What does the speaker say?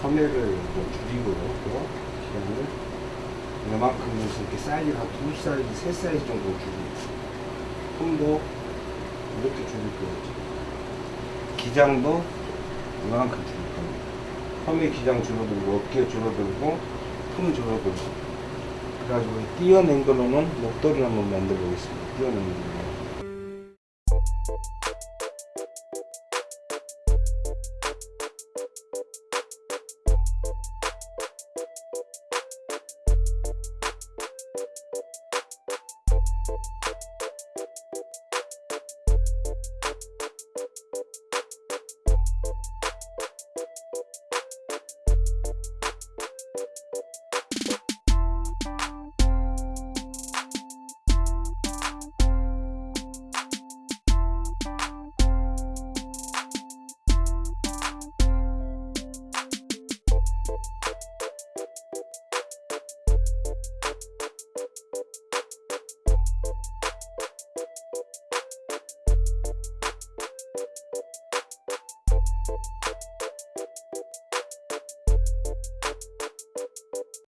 소매를 뭐 줄이고요. 그다음에 이만큼 해서 이렇게 사이즈가 두 사이즈, 세 사이즈 정도 줄이고 품도 뭐 이렇게 줄일 거예요. 기장도 이만큼 줄일 겁니다. 소매 기장 줄어들고 어깨 줄어들고 품 줄어들고 그래가지고 띄어낸 걸로는 목도리를 한번 만들어 보겠습니다. 띄어낸 걸로.